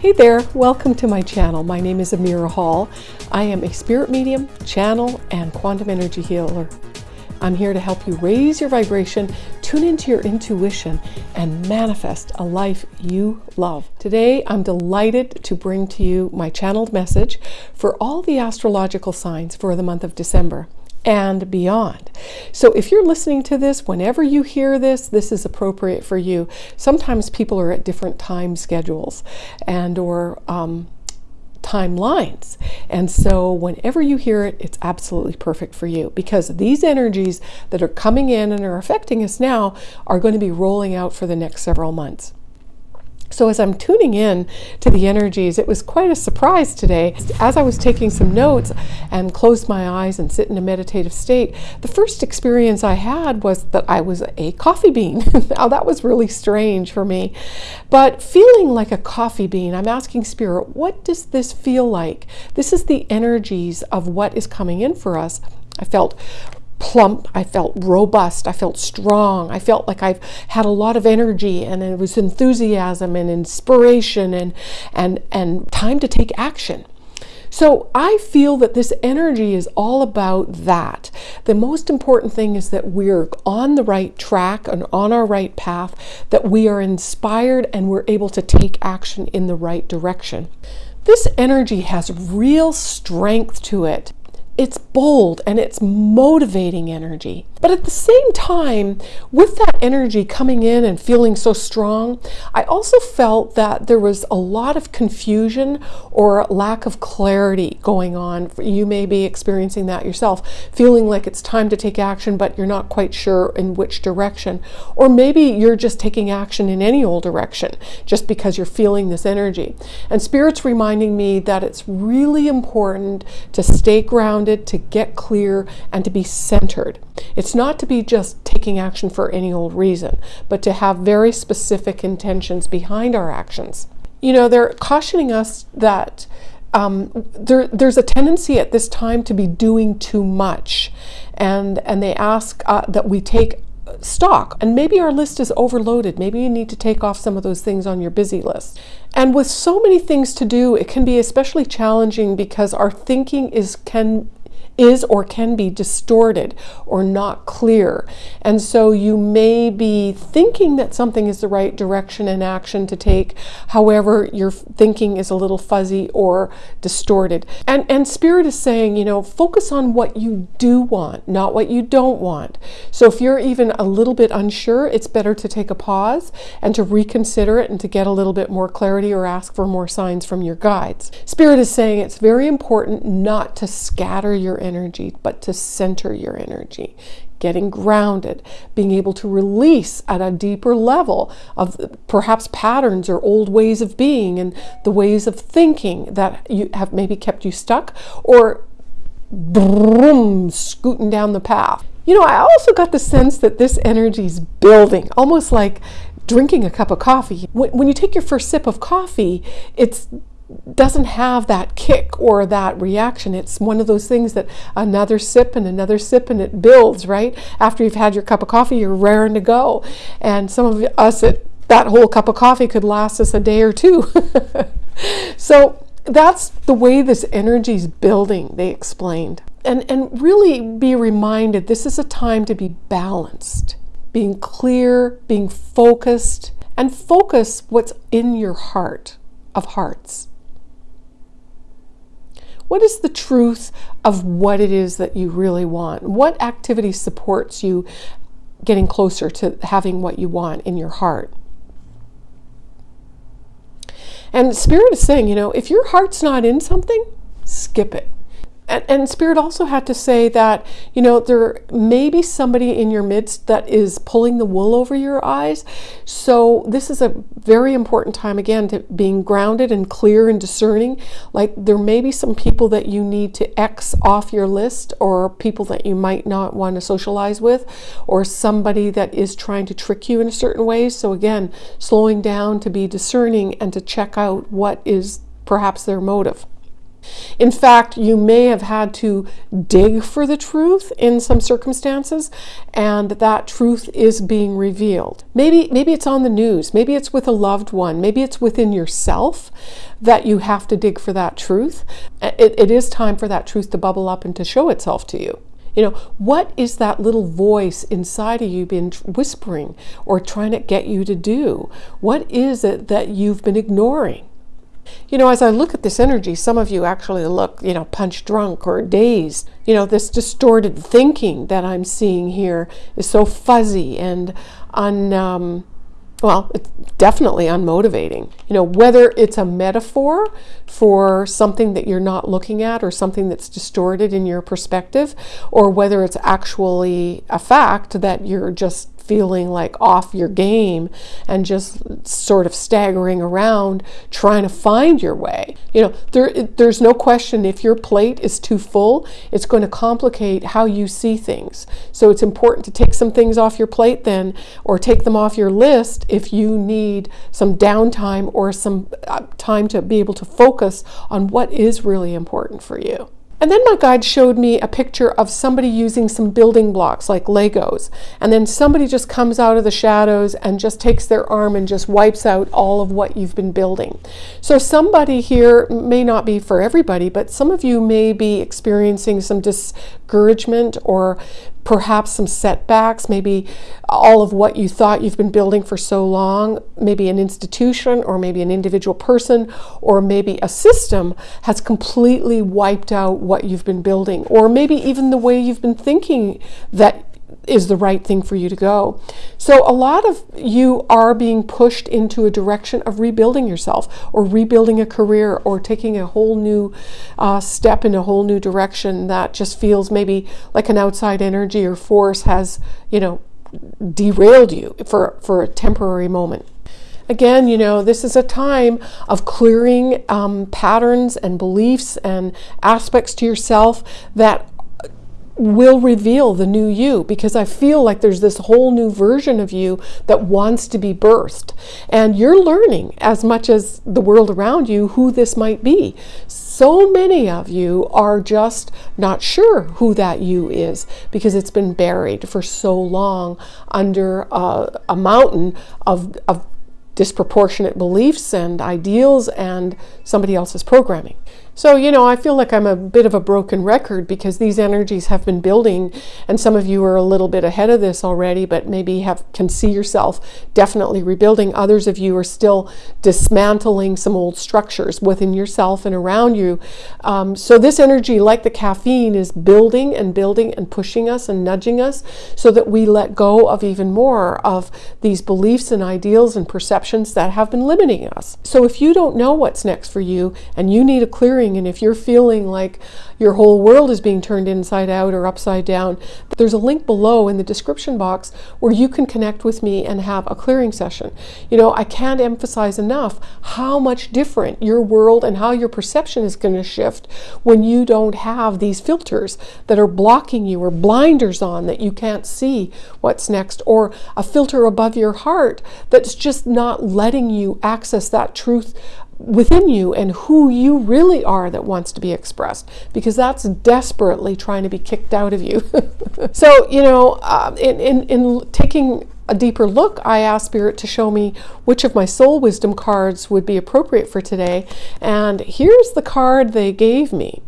Hey there, welcome to my channel. My name is Amira Hall. I am a spirit medium, channel, and quantum energy healer. I'm here to help you raise your vibration, tune into your intuition, and manifest a life you love. Today, I'm delighted to bring to you my channeled message for all the astrological signs for the month of December and beyond. So if you're listening to this, whenever you hear this, this is appropriate for you. Sometimes people are at different time schedules and or um, timelines. And so whenever you hear it, it's absolutely perfect for you because these energies that are coming in and are affecting us now are going to be rolling out for the next several months. So as I'm tuning in to the energies, it was quite a surprise today. As I was taking some notes and closed my eyes and sit in a meditative state, the first experience I had was that I was a coffee bean. now that was really strange for me. But feeling like a coffee bean, I'm asking Spirit, what does this feel like? This is the energies of what is coming in for us. I felt plump. I felt robust. I felt strong. I felt like I've had a lot of energy and it was enthusiasm and inspiration and, and, and time to take action. So I feel that this energy is all about that. The most important thing is that we're on the right track and on our right path, that we are inspired and we're able to take action in the right direction. This energy has real strength to it it's bold and it's motivating energy. But at the same time, with that energy coming in and feeling so strong, I also felt that there was a lot of confusion or lack of clarity going on. You may be experiencing that yourself, feeling like it's time to take action, but you're not quite sure in which direction. Or maybe you're just taking action in any old direction just because you're feeling this energy. And Spirit's reminding me that it's really important to stay grounded, to get clear, and to be centered. It's not to be just taking action for any old reason, but to have very specific intentions behind our actions. You know, they're cautioning us that um, there, there's a tendency at this time to be doing too much, and and they ask uh, that we take stock. And maybe our list is overloaded. Maybe you need to take off some of those things on your busy list. And with so many things to do, it can be especially challenging because our thinking is can is or can be distorted or not clear. And so you may be thinking that something is the right direction and action to take. However, your thinking is a little fuzzy or distorted. And, and Spirit is saying, you know, focus on what you do want, not what you don't want. So if you're even a little bit unsure, it's better to take a pause and to reconsider it and to get a little bit more clarity or ask for more signs from your guides. Spirit is saying it's very important not to scatter your energy, but to center your energy, getting grounded, being able to release at a deeper level of perhaps patterns or old ways of being and the ways of thinking that you have maybe kept you stuck or boom, scooting down the path. You know, I also got the sense that this energy is building, almost like drinking a cup of coffee. When, you take your first sip of coffee, it's doesn't have that kick or that reaction. It's one of those things that another sip and another sip and it builds, right? After you've had your cup of coffee, you're raring to go. And some of us, it, that whole cup of coffee could last us a day or two. so that's the way this energy is building, they explained. And, and really be reminded this is a time to be balanced, being clear, being focused, and focus what's in your heart of hearts. What is the truth of what it is that you really want? What activity supports you getting closer to having what you want in your heart? And Spirit is saying, you know, if your heart's not in something, skip it and, and, Spirit also had to say that, you know, there may be somebody in your midst that is pulling the wool over your eyes. So this is a very important time, again, to being grounded and clear and discerning. Like there may be some people that you need to X off your list or people that you might not want to socialize with or somebody that is trying to trick you in a certain way. So again, slowing down to be discerning and to check out what is perhaps their motive. In fact, you may have had to dig for the truth in some circumstances, and that truth is being revealed. Maybe, maybe it's on the news, maybe it's with a loved one, maybe it's within yourself that you have to dig for that truth. Uh, it, it is time for that truth to bubble up and to show itself to you. You know, what is that little voice inside of you been whispering or trying to get you to do? What is it that you've been ignoring? You know, as I look at this energy, some of you actually look, you know, punch drunk or dazed. You know, this distorted thinking that I'm seeing here is so fuzzy and un, um, well, it's definitely unmotivating. You know, whether it's a metaphor for something that you're not looking at or something that's distorted in your perspective, or whether it's actually a fact that you're just feeling like off your game and just sort of staggering around trying to find your way. You know, there, there's no question if your plate is too full, it's going to complicate how you see things. So it's important to take some things off your plate then, or take them off your list if you need some downtime or some uh, time to be able to focus on what is really important for you. And then my guide showed me a picture of somebody using some building blocks like Legos. And then somebody just comes out of the shadows and just takes their arm and just wipes out all of what you've been building. So somebody here may not be for everybody, but some of you may be experiencing some discouragement or perhaps some setbacks, maybe all of what you thought you've been building for so long, maybe an institution or maybe an individual person or maybe a system has completely wiped out what you've been building, or maybe even the way you've been thinking that is the right thing for you to go. So a lot of you are being pushed into a direction of rebuilding yourself or rebuilding a career or taking a whole new uh, step in a whole new direction that just feels maybe like an outside energy or force has, you know, derailed you for, for a temporary moment. Again, you know, this is a time of clearing um, patterns and beliefs and aspects to yourself that will reveal the new you because I feel like there's this whole new version of you that wants to be birthed. And you're learning as much as the world around you who this might be. So many of you are just not sure who that you is because it's been buried for so long under a, a mountain of, of disproportionate beliefs and ideals and somebody else's programming. So, you know, I feel like I'm a bit of a broken record because these energies have been building and some of you are a little bit ahead of this already, but maybe have can see yourself definitely rebuilding. Others of you are still dismantling some old structures within yourself and around you. Um, so this energy, like the caffeine, is building and building and pushing us and nudging us so that we let go of even more of these beliefs and ideals and perceptions that have been limiting us. So if you don't know what's next for you and you need a clearing and if you're feeling like your whole world is being turned inside out or upside down, there's a link below in the description box where you can connect with me and have a clearing session. You know, I can't emphasize enough how much different your world and how your perception is going to shift when you don't have these filters that are blocking you or blinders on that you can't see what's next or a filter above your heart that's just not letting you access that truth within you and who you really are that wants to be expressed because that's desperately trying to be kicked out of you. so, you know, uh, in, in, in taking a deeper look, I asked Spirit to show me which of my soul wisdom cards would be appropriate for today. And here's the card they gave me.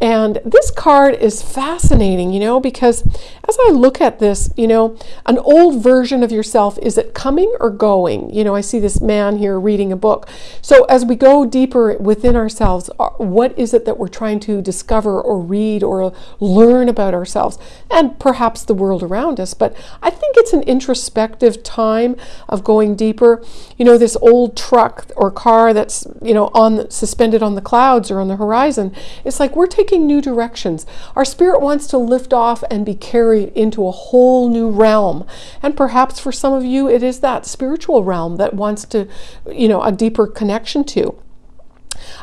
And this card is fascinating, you know, because as I look at this, you know, an old version of yourself, is it coming or going? You know, I see this man here reading a book. So as we go deeper within ourselves, uh, what is it that we're trying to discover or read or learn about ourselves and perhaps the world around us? But I think it's an introspective time of going deeper. You know, this old truck or car that's, you know, on suspended on the clouds or on the horizon, it's like we're taking new directions. Our spirit wants to lift off and be carried into a whole new realm. And perhaps for some of you, it is that spiritual realm that wants to, you know, a deeper connection to.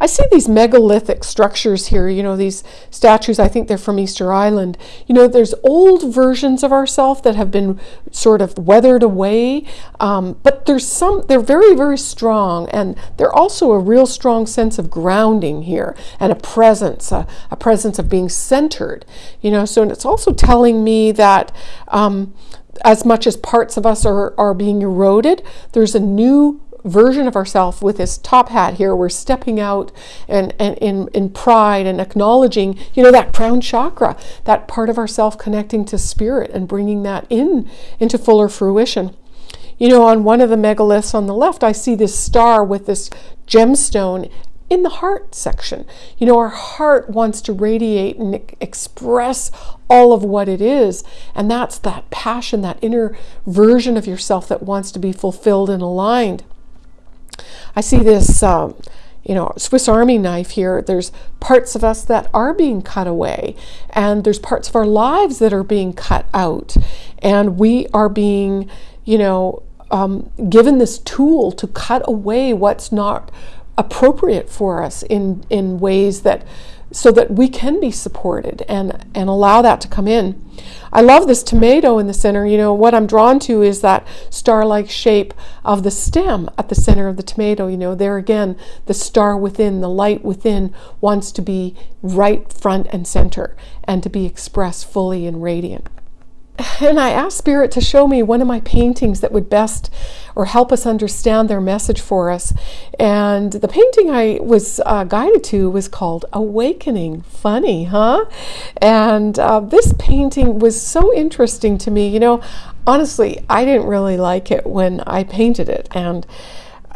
I see these megalithic structures here, you know, these statues, I think they're from Easter Island. You know, there's old versions of ourselves that have been sort of weathered away, um, but there's some, they're very, very strong, and they're also a real strong sense of grounding here and a presence, a, a presence of being centered, you know, so and it's also telling me that. Um, as much as parts of us are, are being eroded, there's a new version of ourselves with this top hat here. We're stepping out and, and in, in pride and acknowledging, you know, that crown chakra, that part of ourself connecting to spirit and bringing that in into fuller fruition. You know, on one of the megaliths on the left, I see this star with this gemstone in the heart section. You know, our heart wants to radiate and express all of what it is. And that's that passion, that inner version of yourself that wants to be fulfilled and aligned. I see this, um, you know, Swiss Army knife here. There's parts of us that are being cut away, and there's parts of our lives that are being cut out, and we are being, you know, um, given this tool to cut away what's not appropriate for us in in ways that so that we can be supported and, and allow that to come in. I love this tomato in the center. You know, what I'm drawn to is that star-like shape of the stem at the center of the tomato. You know, there again, the star within, the light within wants to be right front and center and to be expressed fully and radiant and I asked Spirit to show me one of my paintings that would best or help us understand their message for us. And the painting I was uh, guided to was called Awakening. Funny, huh? And uh, this painting was so interesting to me. You know, honestly, I didn't really like it when I painted it. And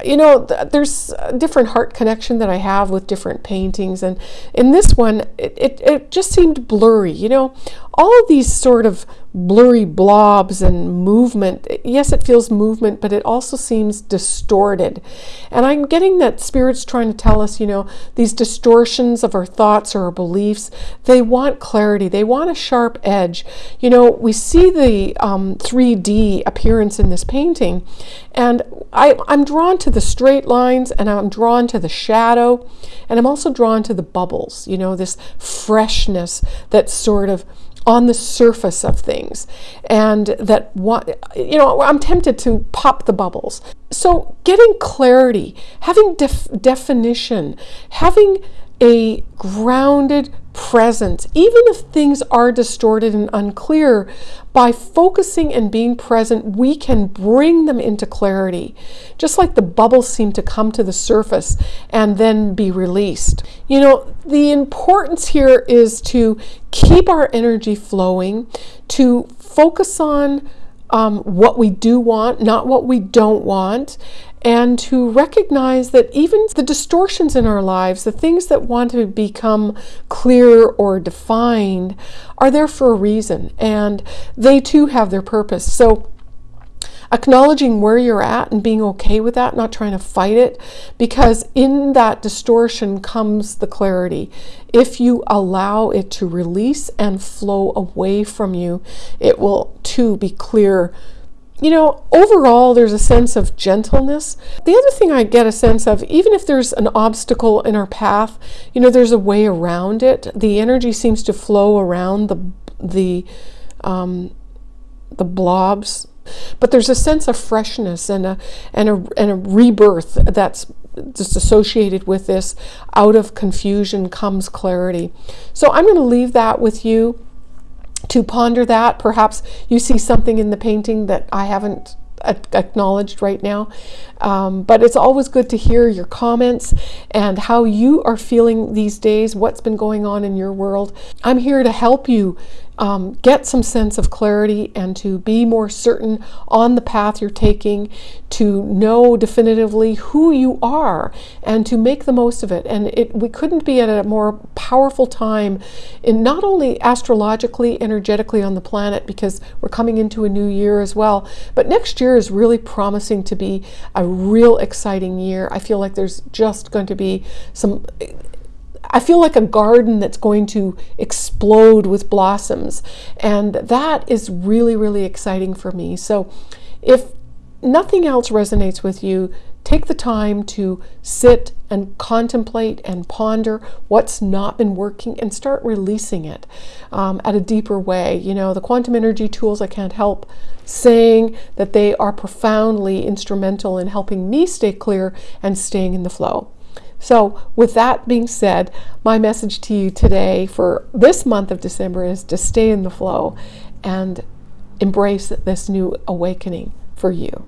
you know, there's a different heart connection that I have with different paintings. And in this one, it, it, it, just seemed blurry. You know, all of these sort of blurry blobs and movement. Yes, it feels movement, but it also seems distorted. And I'm getting that Spirit's trying to tell us, you know, these distortions of our thoughts or our beliefs, they want clarity, they want a sharp edge. You know, we see the um, 3D appearance in this painting, and I, I'm drawn to the straight lines and I'm drawn to the shadow, and I'm also drawn to the bubbles, you know, this freshness that sort of on the surface of things and that what you know i'm tempted to pop the bubbles. So getting clarity having def- definition having a grounded presence, even if things are distorted and unclear, by focusing and being present, we can bring them into clarity, just like the bubbles seem to come to the surface and then be released. You know, the importance here is to keep our energy flowing, to focus on um, what we do want, not what we don't want, and to recognize that even the distortions in our lives, the things that want to become clear or defined, are there for a reason, and they too have their purpose. So, acknowledging where you're at and being okay with that, not trying to fight it, because in that distortion comes the clarity. If you allow it to release and flow away from you, it will too be clear you know, overall, there's a sense of gentleness. The other thing I get a sense of, even if there's an obstacle in our path, you know, there's a way around it. The energy seems to flow around the the um, the blobs, but there's a sense of freshness and a and a and a rebirth that's just associated with this. Out of confusion comes clarity. So I'm going to leave that with you to ponder that. Perhaps you see something in the painting that I haven't acknowledged right now. Um, but it's always good to hear your comments and how you are feeling these days, what's been going on in your world. I'm here to help you um, get some sense of clarity and to be more certain on the path you're taking, to know definitively who you are and to make the most of it. And it, we couldn't be at a more powerful time in not only astrologically, energetically on the planet, because we're coming into a new year as well, but next year is really promising to be a real exciting year. I feel like there's just going to be some I feel like a garden that's going to explode with blossoms. And that is really, really exciting for me. So if nothing else resonates with you, take the time to sit and contemplate and ponder what's not been working and start releasing it um, at a deeper way. You know, the quantum energy tools, I can't help saying that they are profoundly instrumental in helping me stay clear and staying in the flow. So, with that being said, my message to you today for this month of December is to stay in the flow and embrace this new awakening for you.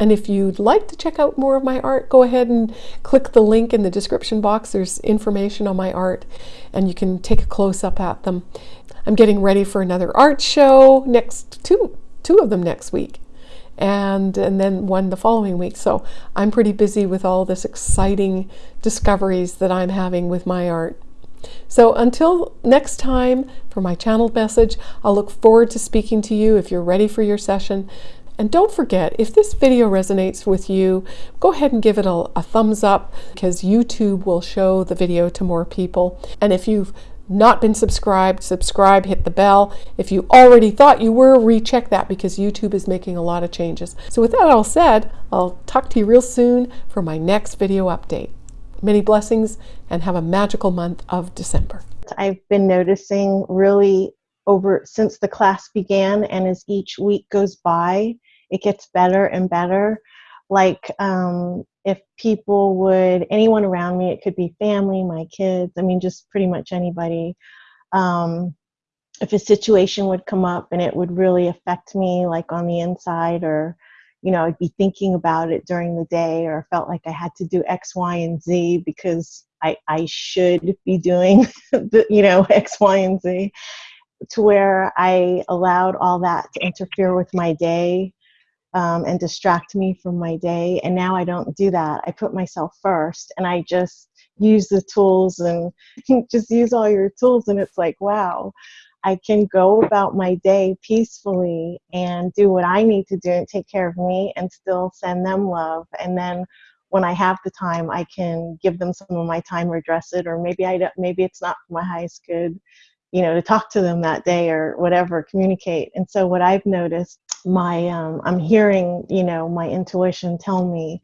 And if you'd like to check out more of my art, go ahead and click the link in the description box. There's information on my art and you can take a close up at them. I'm getting ready for another art show next two two of them next week. And, and then one the following week. So I'm pretty busy with all this exciting discoveries that I'm having with my art. So until next time for my channel message, I'll look forward to speaking to you if you're ready for your session. And don't forget, if this video resonates with you, go ahead and give it a, a, thumbs up because YouTube will show the video to more people. And if you've not been subscribed, subscribe, hit the bell. If you already thought you were, recheck that because YouTube is making a lot of changes. So with that all said, I'll talk to you real soon for my next video update. Many blessings and have a magical month of December. I've been noticing really over since the class began and as each week goes by, it gets better and better. Like um, if people would, anyone around me, it could be family, my kids, I mean, just pretty much anybody. Um, if a situation would come up and it would really affect me, like on the inside, or you know, I'd be thinking about it during the day, or felt like I had to do X, Y, and Z because I, I should be doing, the, you know, X, Y, and Z, to where I allowed all that to interfere with my day um, and distract me from my day. And now I don't do that. I put myself first and I just use the tools and just use all your tools. And it's like, wow, I can go about my day peacefully and do what I need to do and take care of me and still send them love. And then when I have the time, I can give them some of my time or address it, or maybe I maybe it's not for my highest good, you know, to talk to them that day or whatever, communicate. And so what I've noticed my um, I'm hearing you know my intuition tell me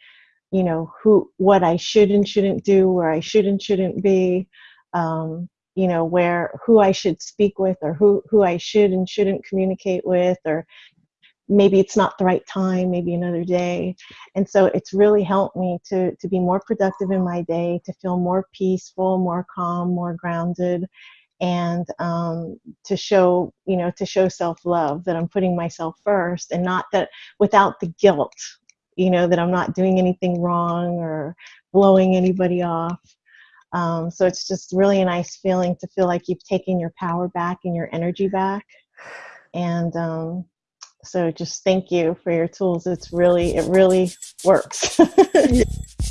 you know who what I should and shouldn't do where I should and shouldn't be um, you know where who I should speak with or who who I should and shouldn't communicate with or maybe it's not the right time maybe another day. And so it's really helped me to to be more productive in my day to feel more peaceful more calm more grounded and um, to show you know to show self-love that i'm putting myself first and not that without the guilt you know that i'm not doing anything wrong or blowing anybody off. Um, so it's just really a nice feeling to feel like you've taken your power back and your energy back. And um, so just thank you for your tools. It's really it really works